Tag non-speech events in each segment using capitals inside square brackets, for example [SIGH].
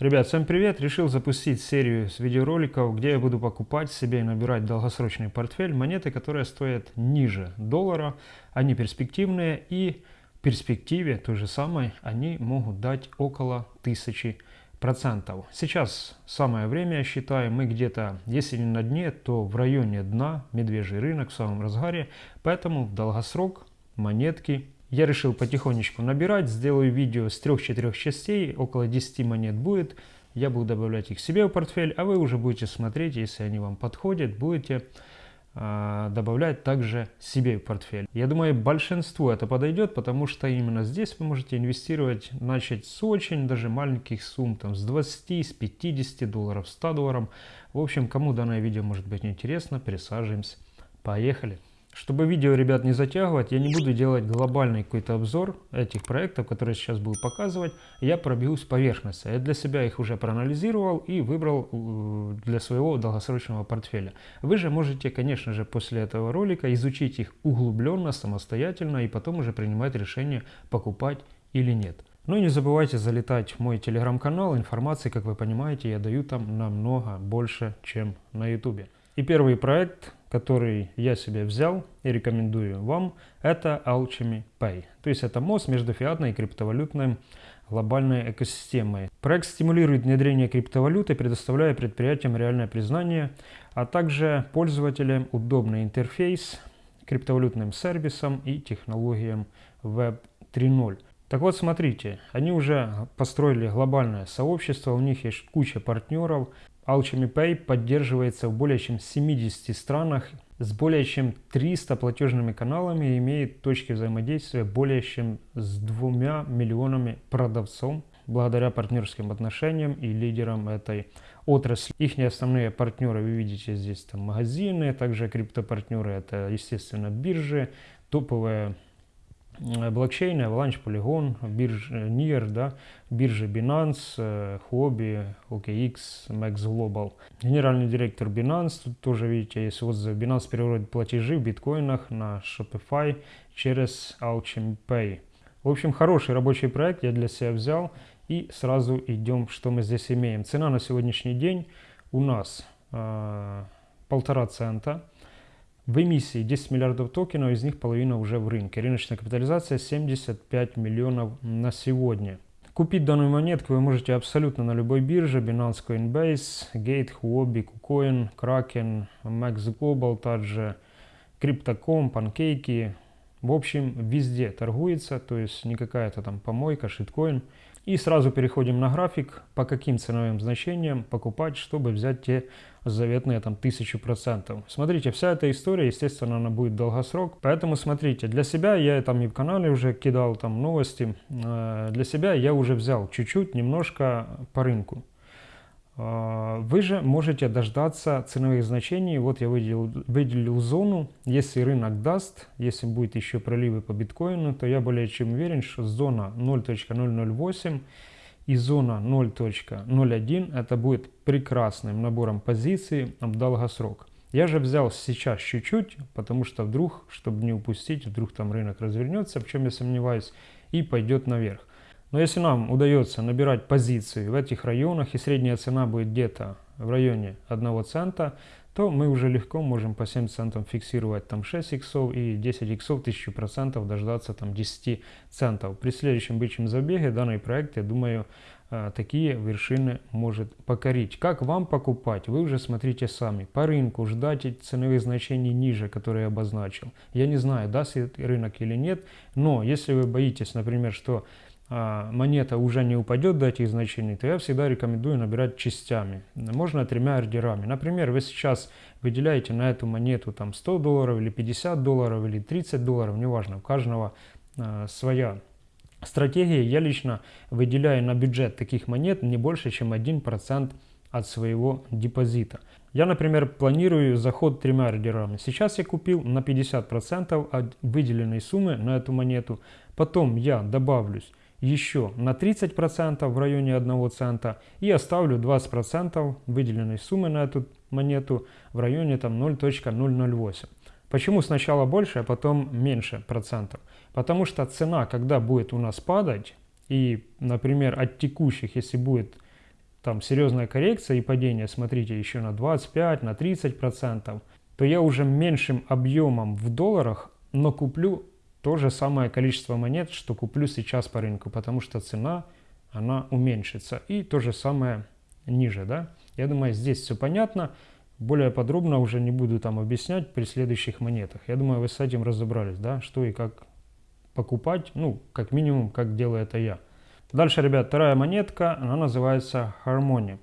Ребят, всем привет! Решил запустить серию с видеороликов, где я буду покупать себе и набирать долгосрочный портфель монеты, которые стоят ниже доллара. Они перспективные и в перспективе той же самой они могут дать около 1000 процентов. Сейчас самое время, я считаю, мы где-то, если не на дне, то в районе дна, медвежий рынок в самом разгаре, поэтому в долгосрок монетки я решил потихонечку набирать, сделаю видео с 3-4 частей, около 10 монет будет. Я буду добавлять их себе в портфель, а вы уже будете смотреть, если они вам подходят, будете э, добавлять также себе в портфель. Я думаю, большинству это подойдет, потому что именно здесь вы можете инвестировать, начать с очень даже маленьких сумм, там с 20, с 50 долларов, 100 долларов. В общем, кому данное видео может быть интересно, присаживаемся. Поехали! Чтобы видео, ребят, не затягивать, я не буду делать глобальный какой-то обзор этих проектов, которые сейчас буду показывать. Я пробегусь поверхности. Я для себя их уже проанализировал и выбрал э, для своего долгосрочного портфеля. Вы же можете, конечно же, после этого ролика изучить их углубленно, самостоятельно и потом уже принимать решение покупать или нет. Ну и не забывайте залетать в мой телеграм-канал. Информации, как вы понимаете, я даю там намного больше, чем на ютубе. И первый проект, который я себе взял и рекомендую вам, это Alchemy Pay. То есть это мост между фиатной и криптовалютной глобальной экосистемой. Проект стимулирует внедрение криптовалюты, предоставляя предприятиям реальное признание, а также пользователям удобный интерфейс криптовалютным сервисам и технологиям Web 3.0. Так вот, смотрите, они уже построили глобальное сообщество, у них есть куча партнеров, Alchemy Pay поддерживается в более чем 70 странах с более чем 300 платежными каналами и имеет точки взаимодействия более чем с двумя миллионами продавцов благодаря партнерским отношениям и лидерам этой отрасли. Их основные партнеры, вы видите здесь там магазины, также криптопартнеры, это естественно биржи, топовые блокчейны, Avalanche, Polygon, биржа NIR, да, биржи Binance, Huobi, OKX, Max Global. Генеральный директор Binance, тут тоже видите, есть отзыв. Binance переводит платежи в биткоинах на Shopify через Alchemy Pay. В общем, хороший рабочий проект я для себя взял. И сразу идем, что мы здесь имеем. Цена на сегодняшний день у нас э, полтора цента. В эмиссии 10 миллиардов токенов, из них половина уже в рынке. Рыночная капитализация 75 миллионов на сегодня. Купить данную монетку вы можете абсолютно на любой бирже. Binance Coinbase, Gate, Huobi, KuCoin, Kraken, Max Global, также Crypto.com, Pancake. В общем, везде торгуется, то есть не какая-то там помойка, шиткоин. И сразу переходим на график, по каким ценовым значениям покупать, чтобы взять те заветные там 1000%. Смотрите, вся эта история, естественно, она будет долгосрок. Поэтому смотрите, для себя я там и в канале уже кидал там новости. Э, для себя я уже взял чуть-чуть, немножко по рынку. Э, вы же можете дождаться ценовых значений. Вот я выделил, выделил зону. Если рынок даст, если будет еще проливы по биткоину, то я более чем уверен, что зона 0.008 и зона 0.01 это будет прекрасным набором позиций в долгосрок. Я же взял сейчас чуть-чуть, потому что вдруг, чтобы не упустить, вдруг там рынок развернется, в чем я сомневаюсь, и пойдет наверх. Но если нам удается набирать позиции в этих районах, и средняя цена будет где-то в районе 1 цента, то мы уже легко можем по 7 центов фиксировать там 6 иксов и 10 иксов 1000% дождаться там 10 центов. При следующем бычьем забеге данный проект, я думаю, э, такие вершины может покорить. Как вам покупать? Вы уже смотрите сами. По рынку ждать ценовых значений ниже, которые я обозначил. Я не знаю, даст рынок или нет, но если вы боитесь, например, что монета уже не упадет до этих значений, то я всегда рекомендую набирать частями. Можно тремя ордерами. Например, вы сейчас выделяете на эту монету там 100 долларов или 50 долларов или 30 долларов, неважно, у каждого э, своя стратегия. Я лично выделяю на бюджет таких монет не больше, чем 1% от своего депозита. Я, например, планирую заход тремя ордерами. Сейчас я купил на 50% от выделенной суммы на эту монету. Потом я добавлюсь еще на 30% в районе 1 цента и оставлю 20% выделенной суммы на эту монету в районе там 0.008. Почему сначала больше, а потом меньше процентов? Потому что цена, когда будет у нас падать, и, например, от текущих, если будет там серьезная коррекция и падение, смотрите, еще на 25, на 30 процентов, то я уже меньшим объемом в долларах, но куплю то же самое количество монет, что куплю сейчас по рынку, потому что цена, она уменьшится. И то же самое ниже, да. Я думаю, здесь все понятно. Более подробно уже не буду там объяснять при следующих монетах. Я думаю, вы с этим разобрались, да, что и как покупать, ну, как минимум, как делаю это я. Дальше, ребят, вторая монетка, она называется Harmony.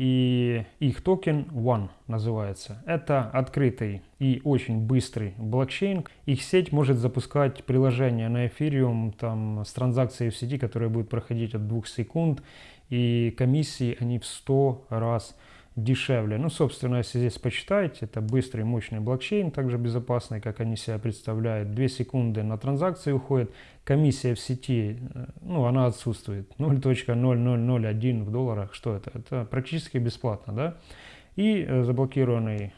И их токен One называется. Это открытый и очень быстрый блокчейн. Их сеть может запускать приложение на Ethereum там, с транзакцией в сети, которая будет проходить от 2 секунд. И комиссии они в 100 раз дешевле. Ну, собственно, если здесь почитаете, это быстрый, мощный блокчейн, также безопасный, как они себя представляют. 2 секунды на транзакции уходит, комиссия в сети, э, ну, она отсутствует. [LAUGHS] 0.0001 в долларах, что это? Это практически бесплатно, да? И э, заблокированный,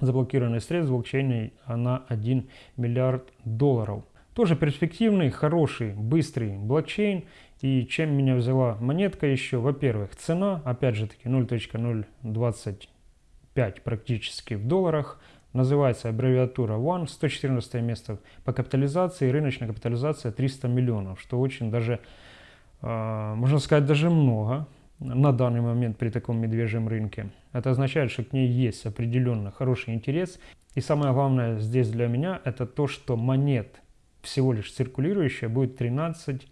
заблокированный средств в блокчейне на 1 миллиард долларов. Тоже перспективный, хороший, быстрый блокчейн. И чем меня взяла монетка еще? Во-первых, цена, опять же таки 0.025 практически в долларах. Называется аббревиатура ONE, 114 место по капитализации, рыночная капитализация 300 миллионов, что очень даже, э, можно сказать, даже много на данный момент при таком медвежьем рынке. Это означает, что к ней есть определенно хороший интерес. И самое главное здесь для меня, это то, что монет всего лишь циркулирующая будет 13 э,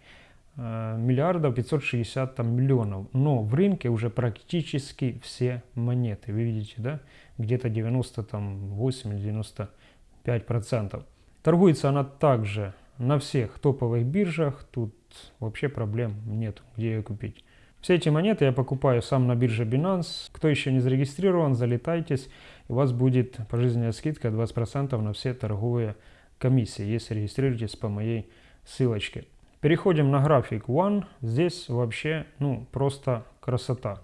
миллиардов 560 там, миллионов. Но в рынке уже практически все монеты. Вы видите, да? Где-то 98 или 95 процентов. Торгуется она также на всех топовых биржах. Тут вообще проблем нет, где ее купить. Все эти монеты я покупаю сам на бирже Binance. Кто еще не зарегистрирован, залетайтесь. У вас будет пожизненная скидка 20% на все торговые комиссии, если регистрируетесь по моей ссылочке. Переходим на график One. Здесь вообще ну, просто красота.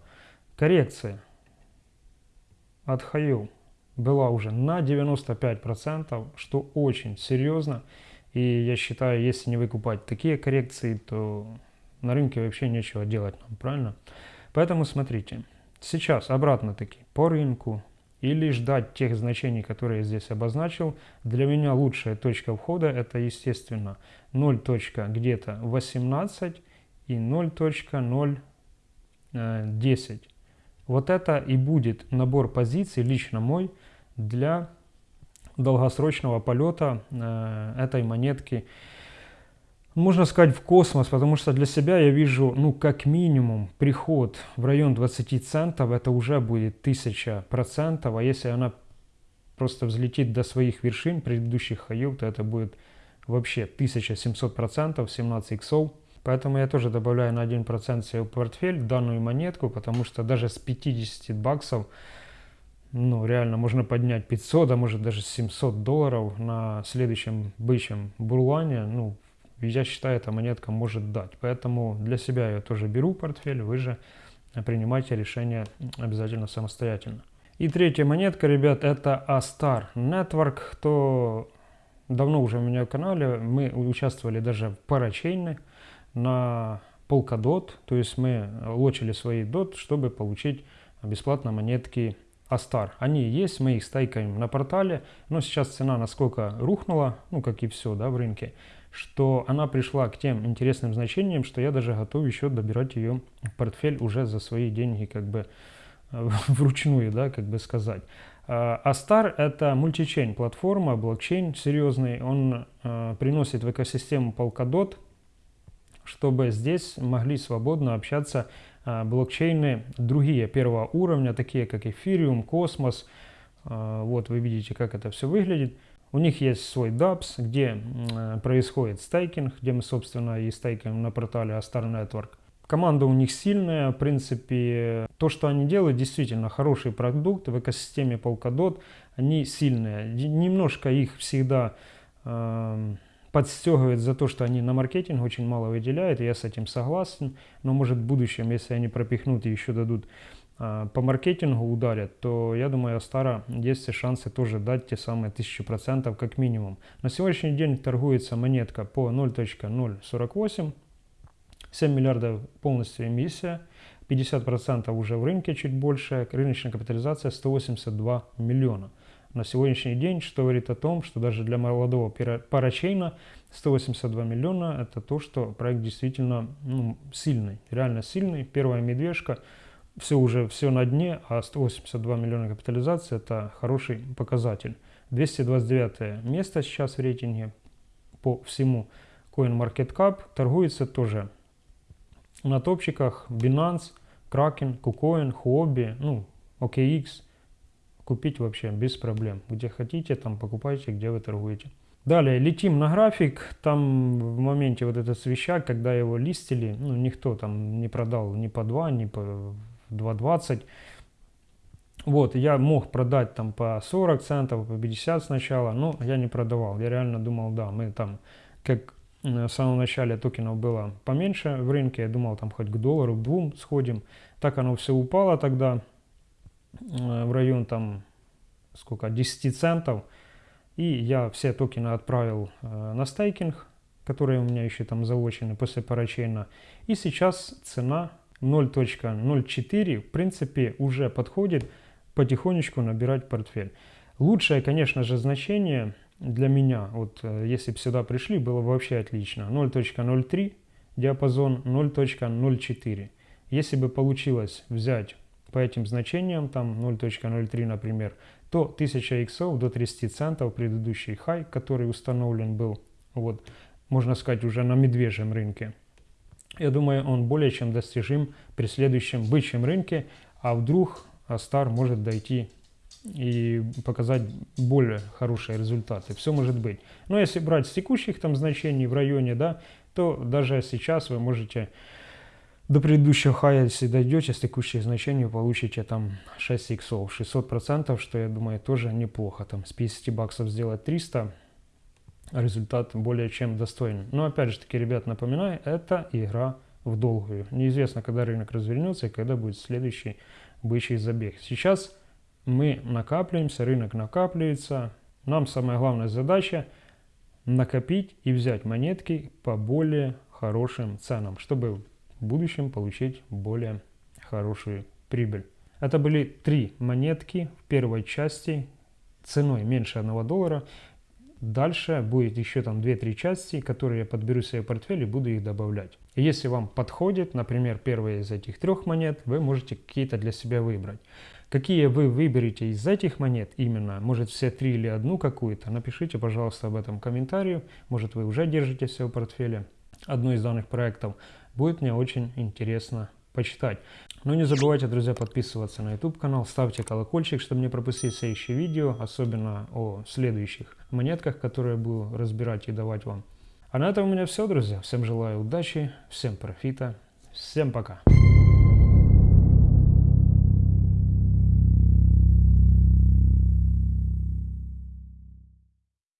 Коррекция от Хаю была уже на 95%, что очень серьезно. И я считаю, если не выкупать такие коррекции, то на рынке вообще нечего делать нам, правильно? Поэтому смотрите, сейчас обратно таки по рынку или ждать тех значений, которые я здесь обозначил. Для меня лучшая точка входа это, естественно, 0. где-то 18 и 0.010. Э, вот это и будет набор позиций, лично мой, для долгосрочного полета э, этой монетки можно сказать, в космос, потому что для себя я вижу, ну, как минимум, приход в район 20 центов, это уже будет 1000 процентов, а если она просто взлетит до своих вершин предыдущих хаев, то это будет вообще 1700 процентов, 17 иксов. Поэтому я тоже добавляю на 1% себе в портфель данную монетку, потому что даже с 50 баксов, ну, реально можно поднять 500, а может даже 700 долларов на следующем бычьем бурлане, ну, я считаю, эта монетка может дать. Поэтому для себя я тоже беру портфель, вы же принимайте решение обязательно самостоятельно. И третья монетка, ребят, это Astar Network. Кто давно уже у меня в канале, мы участвовали даже в парачейне на Polkadot. То есть мы лочили свои DOT, чтобы получить бесплатно монетки Astar. Они есть, мы их стайкаем на портале, но сейчас цена насколько рухнула, ну как и все да, в рынке, что она пришла к тем интересным значениям, что я даже готов еще добирать ее в портфель уже за свои деньги, как бы э, [LAUGHS] вручную, да, как бы сказать. А Star это мультичейн платформа, блокчейн серьезный, он э, приносит в экосистему Polkadot, чтобы здесь могли свободно общаться э, блокчейны другие первого уровня, такие как Ethereum, Cosmos. Э, вот вы видите, как это все выглядит. У них есть свой DApps, где происходит стейкинг, где мы, собственно, и стейкаем на портале Astar Network. Команда у них сильная, в принципе, то, что они делают, действительно хороший продукт в экосистеме Polkadot, они сильные. Немножко их всегда э, подстегивает за то, что они на маркетинг очень мало выделяют, я с этим согласен, но может в будущем, если они пропихнут и еще дадут по маркетингу ударят, то я думаю, Астара есть все шансы тоже дать те самые 1000% как минимум. На сегодняшний день торгуется монетка по 0.048, 7 миллиардов полностью эмиссия. 50% уже в рынке, чуть больше, рыночная капитализация 182 миллиона. На сегодняшний день, что говорит о том, что даже для молодого парачейна 182 миллиона это то, что проект действительно ну, сильный, реально сильный. Первая медвежка, все уже все на дне, а 182 миллиона капитализации это хороший показатель. 229 место сейчас в рейтинге по всему CoinMarketCap торгуется тоже на топчиках Binance, Kraken, KuCoin, Huobi, ну, OKX. Купить вообще без проблем. Где хотите, там покупайте, где вы торгуете. Далее, летим на график. Там в моменте вот этот свищак, когда его листили, ну, никто там не продал ни по 2, ни по 2.20. Вот, я мог продать там по 40 центов, по 50 сначала, но я не продавал. Я реально думал, да, мы там, как в самом начале токенов было поменьше в рынке, я думал там хоть к доллару, к двум сходим. Так оно все упало тогда э, в район там сколько, 10 центов. И я все токены отправил э, на стейкинг, которые у меня еще там заочены после парачейна. И сейчас цена 0.04 в принципе уже подходит потихонечку набирать портфель. Лучшее, конечно же, значение для меня, вот э, если бы сюда пришли, было бы вообще отлично. 0.03 диапазон, 0.04. Если бы получилось взять по этим значениям, там 0.03, например, то 1000 иксов до 30 центов, предыдущий хай, который установлен был, вот, можно сказать, уже на медвежьем рынке. Я думаю, он более чем достижим при следующем бычьем рынке, а вдруг Астар может дойти и показать более хорошие результаты. Все может быть. Но если брать с текущих там значений в районе, да, то даже сейчас вы можете до предыдущего хая, если дойдете с текущих значений, получите там 6 иксов, 600 процентов, что я думаю тоже неплохо. Там с 50 баксов сделать 300, результат более чем достойный. Но опять же таки, ребят, напоминаю, это игра в долгую. Неизвестно, когда рынок развернется и когда будет следующий бычий забег. Сейчас мы накапливаемся, рынок накапливается. Нам самая главная задача накопить и взять монетки по более хорошим ценам, чтобы в будущем получить более хорошую прибыль. Это были три монетки в первой части ценой меньше 1 доллара. Дальше будет еще там 2-3 части, которые я подберу себе портфель и буду их добавлять. Если вам подходит, например, первая из этих трех монет, вы можете какие-то для себя выбрать. Какие вы выберете из этих монет именно, может все три или одну какую-то, напишите, пожалуйста, об этом в комментарии. Может вы уже держите все в портфеле одну из данных проектов. Будет мне очень интересно почитать. Но не забывайте, друзья, подписываться на YouTube канал, ставьте колокольчик, чтобы не пропустить следующие видео, особенно о следующих монетках, которые буду разбирать и давать вам. А на этом у меня все, друзья. Всем желаю удачи, всем профита, всем пока.